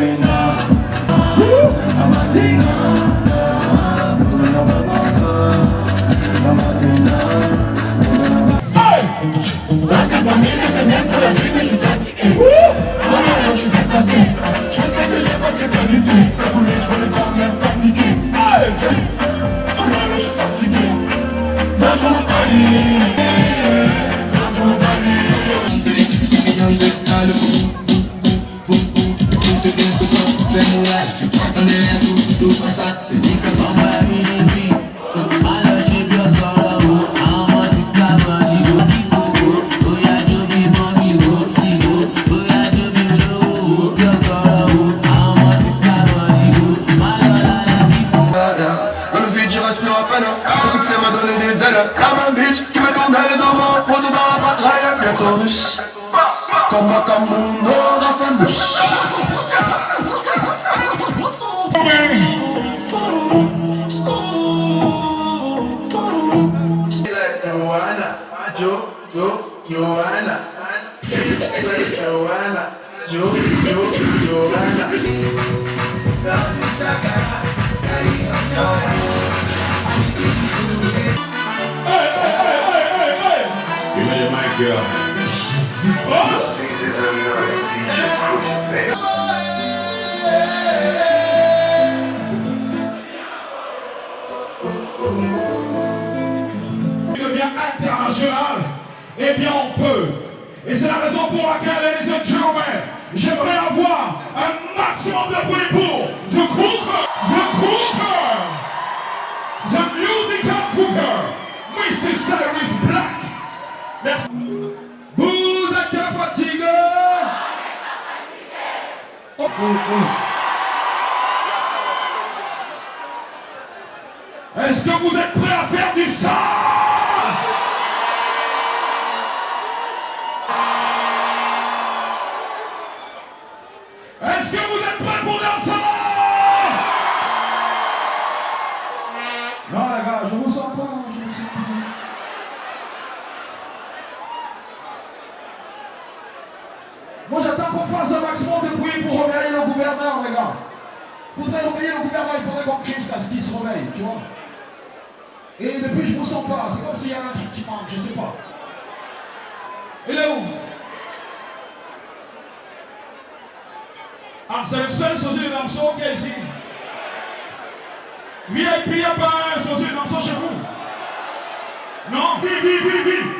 nothing. Send me life. Est-ce que vous êtes Moi j'attends qu'on fasse un maximum de bruit pour réveiller le gouverneur, les gars. Faudrait réveiller le gouverneur, il faudrait qu'on crie jusqu'à ce qu'il se réveille, tu vois. Et depuis je ne me sens pas, c'est comme s'il y a un truc qui manque, je ne sais pas. Il est où? Ah, c'est le seul Jésus de Namson qui est ici. VIP, il n'y a pas un Jésus de chez vous? Non? Oui, oui, oui, oui.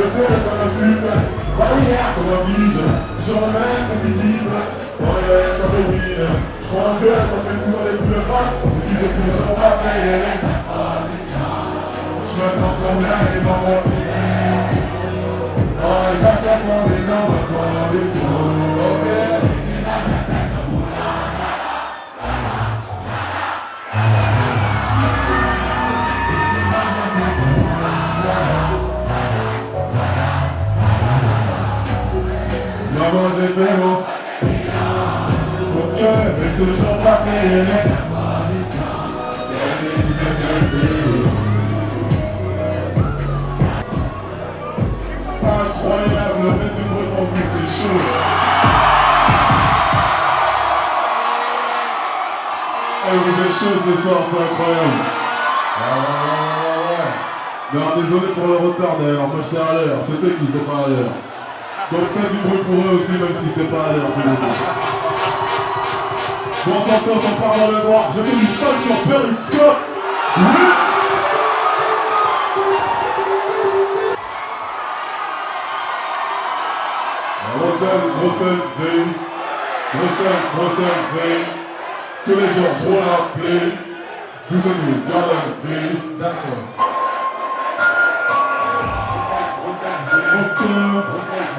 Je fais le barrière comme un bige, sur la main comme ils disent, barrière comme le. Je prends un gueule comme les plus rares, tu les coups j'en rappelle les Je comme l'un et. Oh, J'ai fait mon Mon cœur est toujours pas payé Incroyable, le fait du bruit en plus, c'est chaud. Eh, vous faites chaud ce soir, c'est incroyable. Ah ouais, ouais, ouais, alors, désolé pour le retard d'ailleurs, moi j'étais à l'heure, c'est eux qui étaient pas à l'heure. Donc faites du bruit pour eux aussi, même si c'était pas à l'heure, c'est bon. Bon, Santos, on part dans le noir. J'ai fait du sol sur Periscope. Oui Russell, Russell, V. Russell, Russell, V. Tous les jours, je vois l'appeler. Douze-nous, Garden, V. That's all. Ok,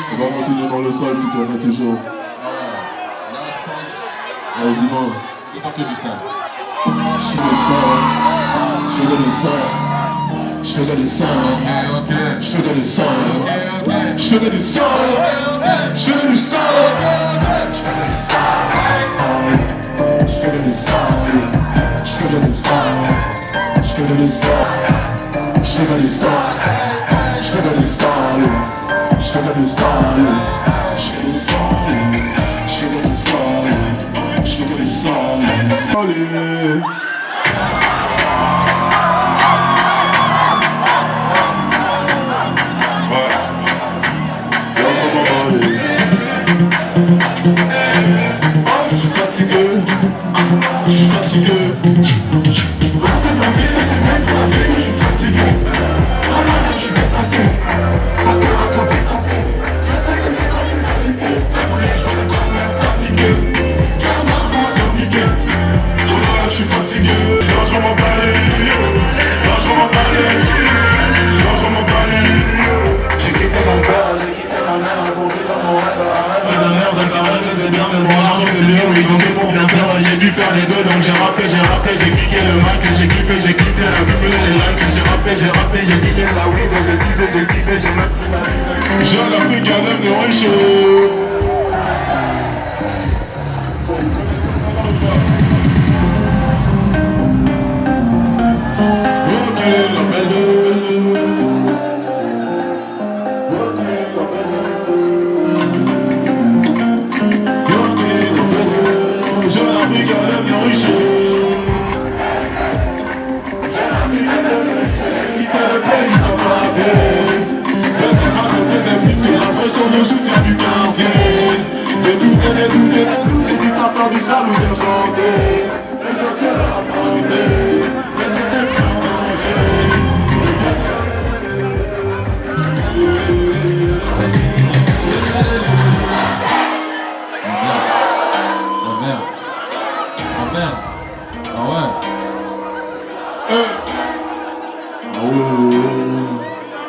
On va continuer dans le sol, tu connais toujours Là, je pense. Vas-y dis-moi Il faut que du sale. Je le sang Je le sang Je le sang. Je le sang. Je du sang Je du sang Je du sang Je du sang Je sang Je sang du sang to start disais, je disais, je n'ai Je l'Afrique, galère de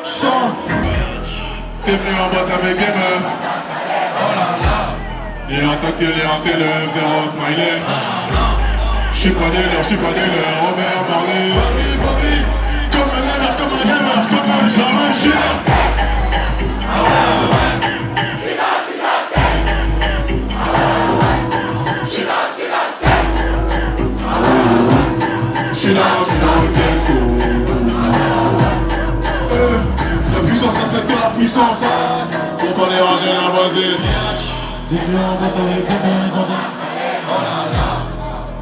Sans T'es venu en boîte avec les meufs et en tant qu'il en télé, smiley. J'suis pas dealer, j'suis pas dealer, Robert Marley Comme un gamer, comme un comme un jamais j'suis She knows, she knows, la basée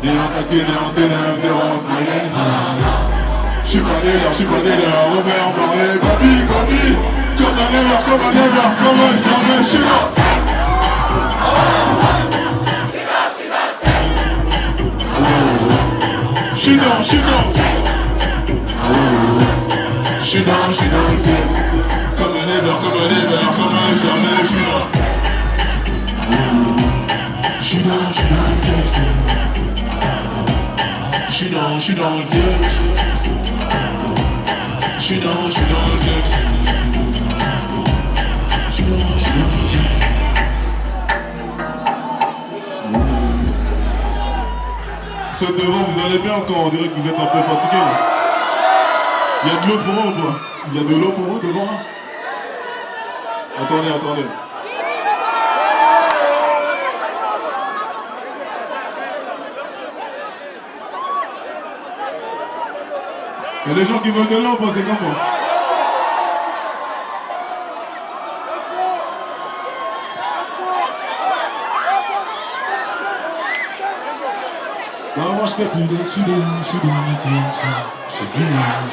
Et en tactile et en ténèbres, zéro smiley J'suis pas délire, pas délire, Robert Marley Baby, baby Comme un ever, comme un ever, comme un jamais, j'suis là J'suis dans, j'suis dans J'suis dans, j'suis dans le texte Comme un comme un ever, comme un jamais, là J'suis dans, j'suis dans le texte J'suis dans, j'suis dans le texte J'suis dans, j'suis dans le texte J'suis dans, j'suis dans le texte Ceux devant, vous allez bien encore, on dirait que vous êtes un peu fatigué. Il y a de l'eau pour eux ou pas Il y a de l'eau pour eux devant là? Attendez, attendez. Il y a des gens qui veulent de pas C'est comme moi moi je fais plus d'études, je suis dans mes titres, j'ai du mal,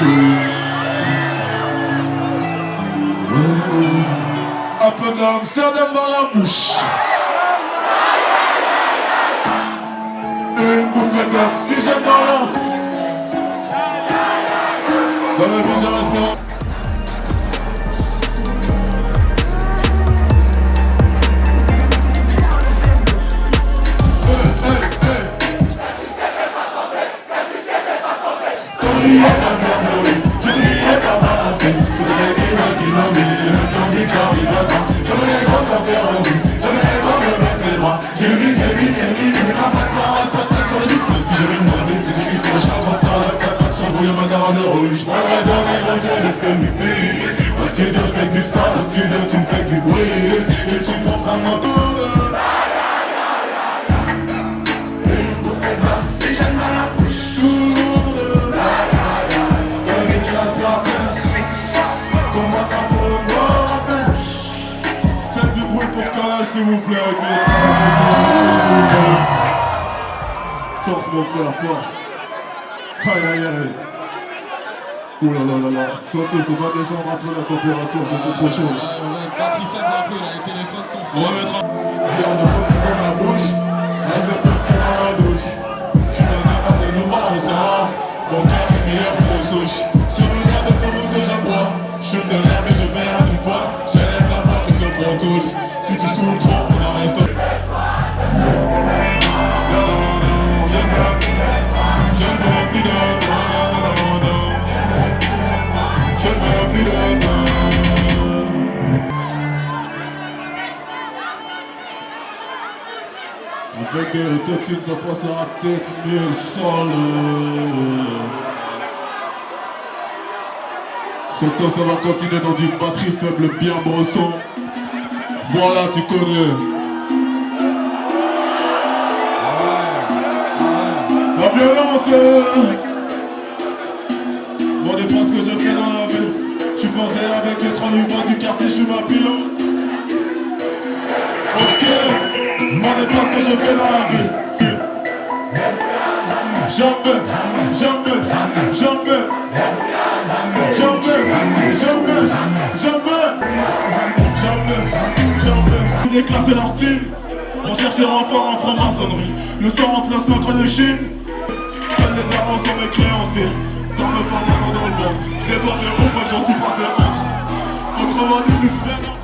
j'ai du. Un peu d'Amsterdam dans la bouche. Une bouffée d'oxygène dans la... Dans la vie studio, je fais du star, au studio, tu me fais du bruit. Et tu comprends mon tour Une bouffée d'oxygène dans la bouche Comment ça pour moi, Faites du bruit pour s'il vous plaît avec les Force mon frère, force. Aïe aïe aïe Ouh là là là là Sautez, c'est pas descendre un peu la température, ça fait trop chaud là. Ah ouais, batterie faible un peu là, les téléphones sont On Avec des autotunes, ça passe à la tête, mais seul. Ce temps, ça va continuer dans une batterie faible bien bresson. Voilà, tu connais. La violence. Bon, n'est pas ce que je fais dans la vie. Je suis avec les trois livres du quartier, je suis ma pilote. Demandez pas ce que je fais dans la vie. Jamais, jamais, jamais, jamais, jamais, jamais, jamais, jamais. Déclasser leur team pour chercher encore en franc-maçonnerie. Le sang en place contre le chine. Seuls les darons sont. Dans le parlement dans le. Déborde les roues, j'en suis pas fait honte. Plus vraiment.